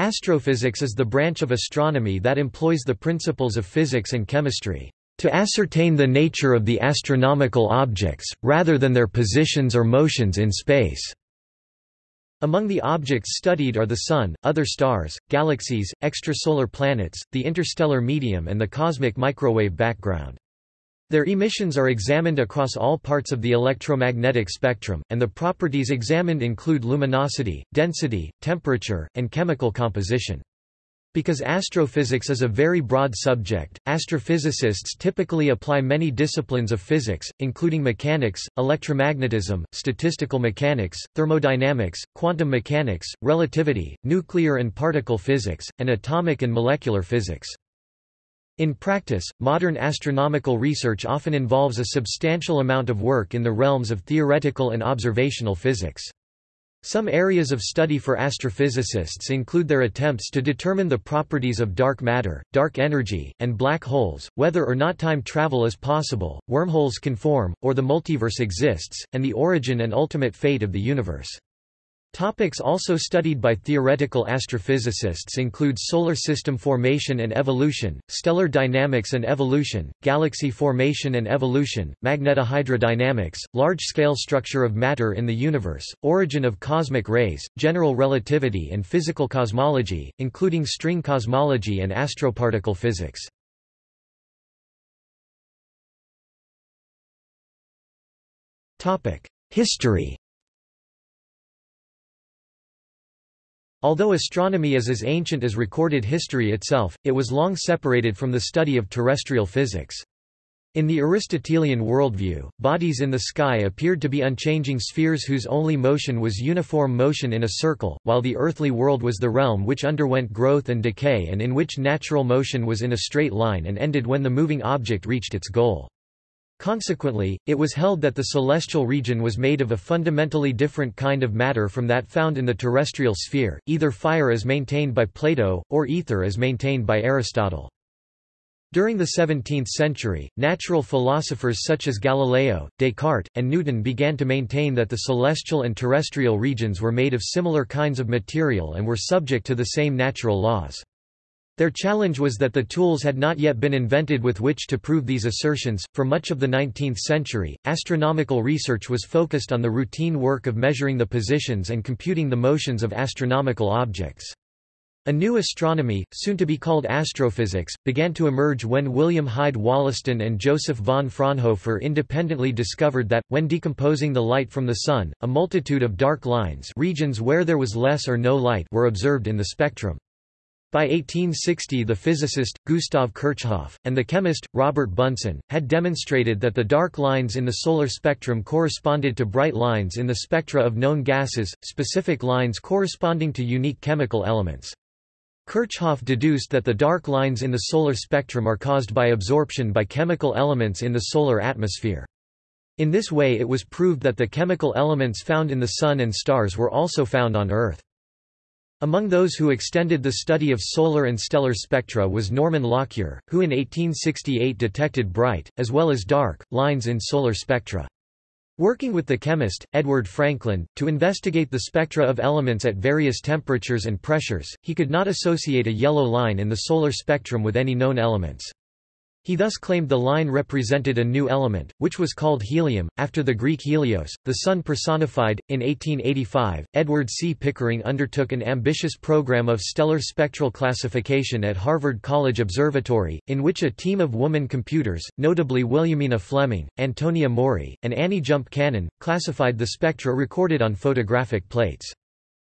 Astrophysics is the branch of astronomy that employs the principles of physics and chemistry to ascertain the nature of the astronomical objects, rather than their positions or motions in space. Among the objects studied are the Sun, other stars, galaxies, extrasolar planets, the interstellar medium and the cosmic microwave background. Their emissions are examined across all parts of the electromagnetic spectrum, and the properties examined include luminosity, density, temperature, and chemical composition. Because astrophysics is a very broad subject, astrophysicists typically apply many disciplines of physics, including mechanics, electromagnetism, statistical mechanics, thermodynamics, quantum mechanics, relativity, nuclear and particle physics, and atomic and molecular physics. In practice, modern astronomical research often involves a substantial amount of work in the realms of theoretical and observational physics. Some areas of study for astrophysicists include their attempts to determine the properties of dark matter, dark energy, and black holes, whether or not time travel is possible, wormholes can form, or the multiverse exists, and the origin and ultimate fate of the universe. Topics also studied by theoretical astrophysicists include solar system formation and evolution, stellar dynamics and evolution, galaxy formation and evolution, magnetohydrodynamics, large-scale structure of matter in the universe, origin of cosmic rays, general relativity and physical cosmology, including string cosmology and astroparticle physics. History Although astronomy is as ancient as recorded history itself, it was long separated from the study of terrestrial physics. In the Aristotelian worldview, bodies in the sky appeared to be unchanging spheres whose only motion was uniform motion in a circle, while the earthly world was the realm which underwent growth and decay and in which natural motion was in a straight line and ended when the moving object reached its goal. Consequently, it was held that the celestial region was made of a fundamentally different kind of matter from that found in the terrestrial sphere, either fire as maintained by Plato, or ether as maintained by Aristotle. During the 17th century, natural philosophers such as Galileo, Descartes, and Newton began to maintain that the celestial and terrestrial regions were made of similar kinds of material and were subject to the same natural laws. Their challenge was that the tools had not yet been invented with which to prove these assertions. For much of the 19th century, astronomical research was focused on the routine work of measuring the positions and computing the motions of astronomical objects. A new astronomy, soon to be called astrophysics, began to emerge when William Hyde Wollaston and Joseph von Fraunhofer independently discovered that, when decomposing the light from the Sun, a multitude of dark lines regions where there was less or no light were observed in the spectrum. By 1860 the physicist, Gustav Kirchhoff, and the chemist, Robert Bunsen, had demonstrated that the dark lines in the solar spectrum corresponded to bright lines in the spectra of known gases, specific lines corresponding to unique chemical elements. Kirchhoff deduced that the dark lines in the solar spectrum are caused by absorption by chemical elements in the solar atmosphere. In this way it was proved that the chemical elements found in the Sun and stars were also found on Earth. Among those who extended the study of solar and stellar spectra was Norman Lockyer, who in 1868 detected bright, as well as dark, lines in solar spectra. Working with the chemist, Edward Frankland, to investigate the spectra of elements at various temperatures and pressures, he could not associate a yellow line in the solar spectrum with any known elements. He thus claimed the line represented a new element, which was called helium, after the Greek helios, the sun personified. In 1885, Edward C. Pickering undertook an ambitious program of stellar spectral classification at Harvard College Observatory, in which a team of woman computers, notably Williamina Fleming, Antonia Maury, and Annie Jump Cannon, classified the spectra recorded on photographic plates.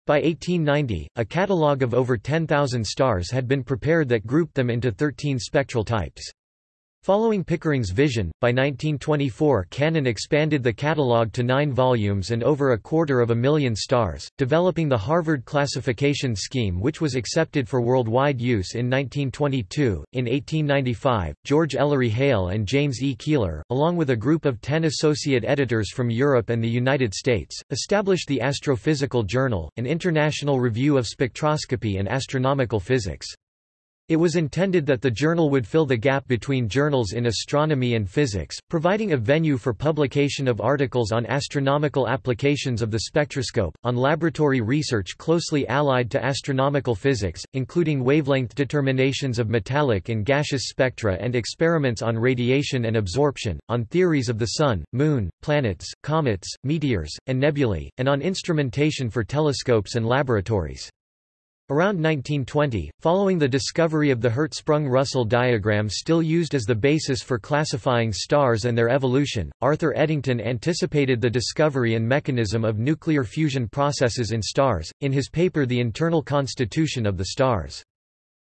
By 1890, a catalogue of over 10,000 stars had been prepared that grouped them into 13 spectral types. Following Pickering's vision, by 1924 Cannon expanded the catalogue to nine volumes and over a quarter of a million stars, developing the Harvard classification scheme which was accepted for worldwide use in 1922. In 1895, George Ellery Hale and James E. Keeler, along with a group of ten associate editors from Europe and the United States, established the Astrophysical Journal, an international review of spectroscopy and astronomical physics. It was intended that the journal would fill the gap between journals in astronomy and physics, providing a venue for publication of articles on astronomical applications of the spectroscope, on laboratory research closely allied to astronomical physics, including wavelength determinations of metallic and gaseous spectra and experiments on radiation and absorption, on theories of the Sun, Moon, planets, comets, meteors, and nebulae, and on instrumentation for telescopes and laboratories. Around 1920, following the discovery of the Hertzsprung-Russell diagram still used as the basis for classifying stars and their evolution, Arthur Eddington anticipated the discovery and mechanism of nuclear fusion processes in stars, in his paper The Internal Constitution of the Stars.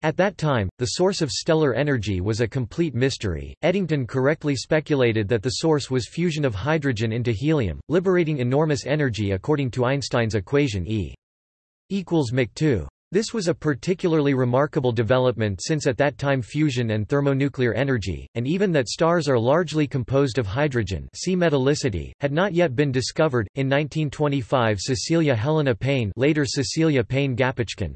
At that time, the source of stellar energy was a complete mystery. Eddington correctly speculated that the source was fusion of hydrogen into helium, liberating enormous energy according to Einstein's equation E equals Mach 2. This was a particularly remarkable development since at that time fusion and thermonuclear energy, and even that stars are largely composed of hydrogen see metallicity, had not yet been discovered. In 1925 Cecilia Helena Payne later Cecilia Payne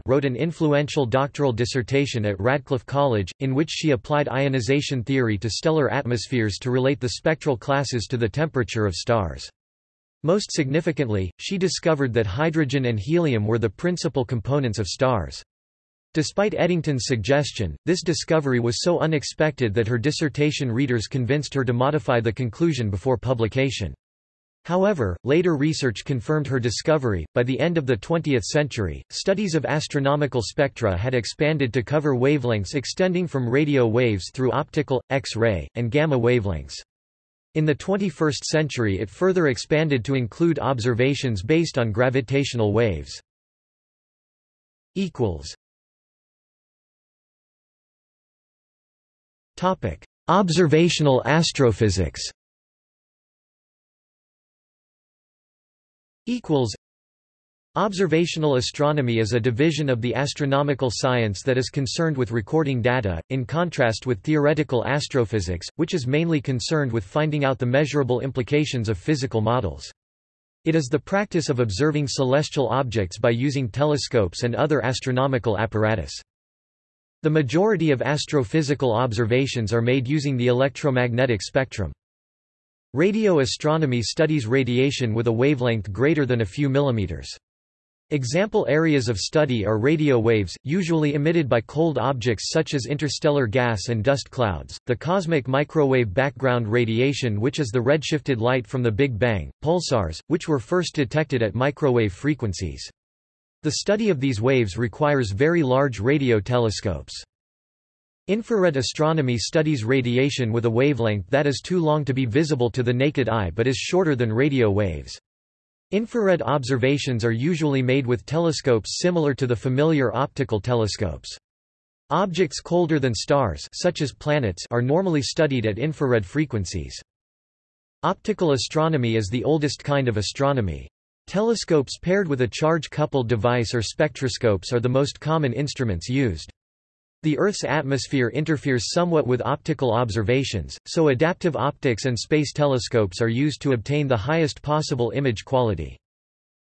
wrote an influential doctoral dissertation at Radcliffe College, in which she applied ionization theory to stellar atmospheres to relate the spectral classes to the temperature of stars. Most significantly, she discovered that hydrogen and helium were the principal components of stars. Despite Eddington's suggestion, this discovery was so unexpected that her dissertation readers convinced her to modify the conclusion before publication. However, later research confirmed her discovery. By the end of the 20th century, studies of astronomical spectra had expanded to cover wavelengths extending from radio waves through optical, X-ray, and gamma wavelengths. In the 21st century it further expanded to include observations based on gravitational waves. Observational astrophysics Observational astronomy is a division of the astronomical science that is concerned with recording data, in contrast with theoretical astrophysics, which is mainly concerned with finding out the measurable implications of physical models. It is the practice of observing celestial objects by using telescopes and other astronomical apparatus. The majority of astrophysical observations are made using the electromagnetic spectrum. Radio astronomy studies radiation with a wavelength greater than a few millimeters. Example areas of study are radio waves, usually emitted by cold objects such as interstellar gas and dust clouds, the cosmic microwave background radiation which is the redshifted light from the Big Bang, pulsars, which were first detected at microwave frequencies. The study of these waves requires very large radio telescopes. Infrared astronomy studies radiation with a wavelength that is too long to be visible to the naked eye but is shorter than radio waves. Infrared observations are usually made with telescopes similar to the familiar optical telescopes. Objects colder than stars such as planets are normally studied at infrared frequencies. Optical astronomy is the oldest kind of astronomy. Telescopes paired with a charge-coupled device or spectroscopes are the most common instruments used. The Earth's atmosphere interferes somewhat with optical observations, so adaptive optics and space telescopes are used to obtain the highest possible image quality.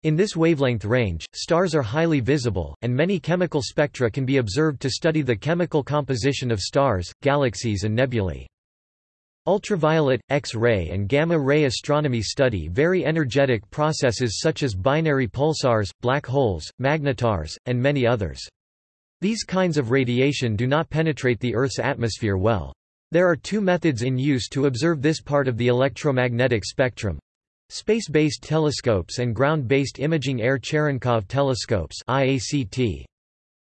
In this wavelength range, stars are highly visible, and many chemical spectra can be observed to study the chemical composition of stars, galaxies and nebulae. Ultraviolet, X-ray and gamma-ray astronomy study very energetic processes such as binary pulsars, black holes, magnetars, and many others. These kinds of radiation do not penetrate the Earth's atmosphere well. There are two methods in use to observe this part of the electromagnetic spectrum. Space-based telescopes and ground-based imaging air Cherenkov telescopes IACT.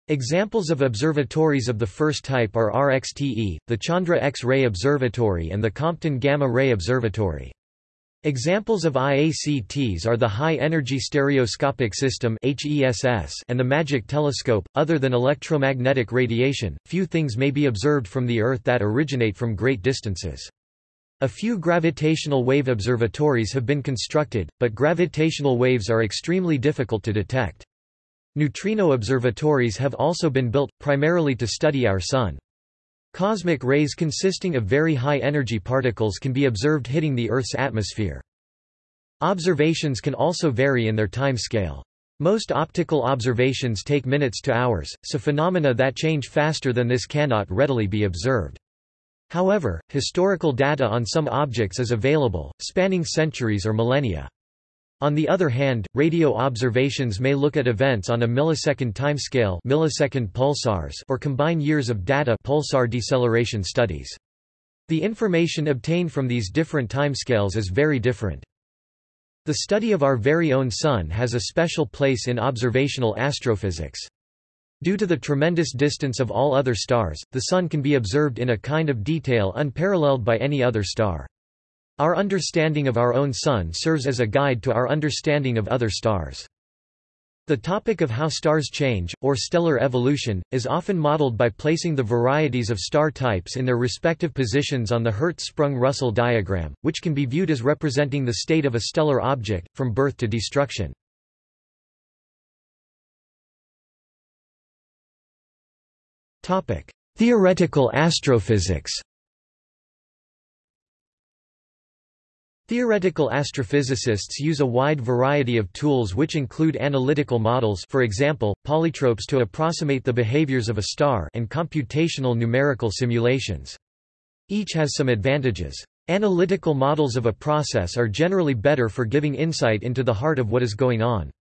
Examples of observatories of the first type are RXTE, the Chandra X-ray Observatory and the Compton Gamma Ray Observatory. Examples of IACTs are the High Energy Stereoscopic System and the MAGIC telescope. Other than electromagnetic radiation, few things may be observed from the Earth that originate from great distances. A few gravitational wave observatories have been constructed, but gravitational waves are extremely difficult to detect. Neutrino observatories have also been built, primarily to study our Sun. Cosmic rays consisting of very high-energy particles can be observed hitting the Earth's atmosphere. Observations can also vary in their time scale. Most optical observations take minutes to hours, so phenomena that change faster than this cannot readily be observed. However, historical data on some objects is available, spanning centuries or millennia. On the other hand, radio observations may look at events on a millisecond timescale millisecond pulsars or combine years of data pulsar deceleration studies. The information obtained from these different timescales is very different. The study of our very own Sun has a special place in observational astrophysics. Due to the tremendous distance of all other stars, the Sun can be observed in a kind of detail unparalleled by any other star. Our understanding of our own Sun serves as a guide to our understanding of other stars. The topic of how stars change, or stellar evolution, is often modeled by placing the varieties of star types in their respective positions on the Hertzsprung-Russell diagram, which can be viewed as representing the state of a stellar object, from birth to destruction. Theoretical astrophysics Theoretical astrophysicists use a wide variety of tools which include analytical models for example, polytropes to approximate the behaviors of a star and computational numerical simulations. Each has some advantages. Analytical models of a process are generally better for giving insight into the heart of what is going on.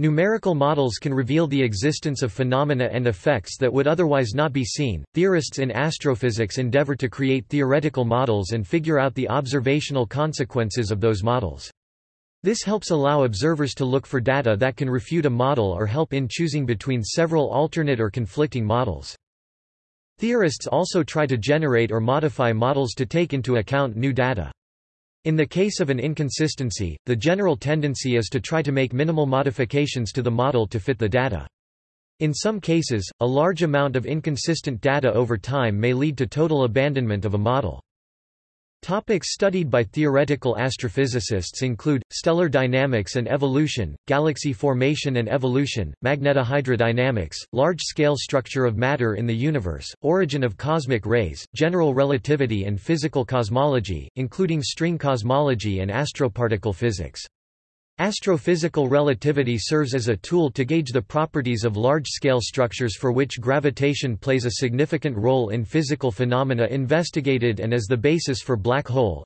Numerical models can reveal the existence of phenomena and effects that would otherwise not be seen. Theorists in astrophysics endeavor to create theoretical models and figure out the observational consequences of those models. This helps allow observers to look for data that can refute a model or help in choosing between several alternate or conflicting models. Theorists also try to generate or modify models to take into account new data. In the case of an inconsistency, the general tendency is to try to make minimal modifications to the model to fit the data. In some cases, a large amount of inconsistent data over time may lead to total abandonment of a model. Topics studied by theoretical astrophysicists include, stellar dynamics and evolution, galaxy formation and evolution, magnetohydrodynamics, large-scale structure of matter in the universe, origin of cosmic rays, general relativity and physical cosmology, including string cosmology and astroparticle physics. Astrophysical relativity serves as a tool to gauge the properties of large-scale structures for which gravitation plays a significant role in physical phenomena investigated and as the basis for black hole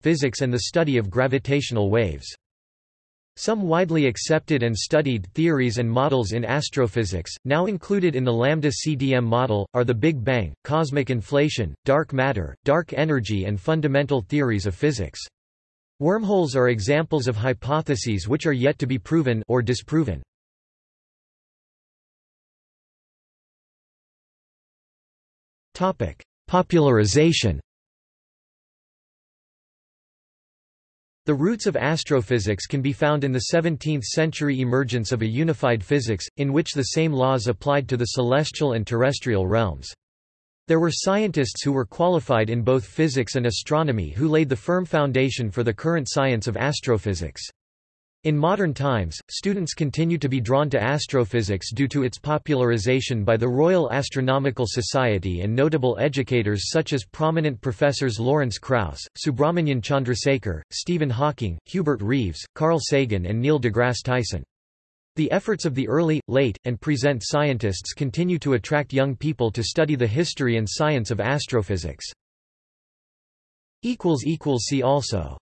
physics and the study of gravitational waves. Some widely accepted and studied theories and models in astrophysics, now included in the Lambda-CDM model, are the Big Bang, cosmic inflation, dark matter, dark energy and fundamental theories of physics. Wormholes are examples of hypotheses which are yet to be proven or disproven. Topic: Popularization. The roots of astrophysics can be found in the 17th-century emergence of a unified physics, in which the same laws applied to the celestial and terrestrial realms. There were scientists who were qualified in both physics and astronomy who laid the firm foundation for the current science of astrophysics. In modern times, students continue to be drawn to astrophysics due to its popularization by the Royal Astronomical Society and notable educators such as prominent professors Lawrence Krauss, Subrahmanyan Chandrasekhar, Stephen Hawking, Hubert Reeves, Carl Sagan and Neil deGrasse Tyson. The efforts of the early, late, and present scientists continue to attract young people to study the history and science of astrophysics. See also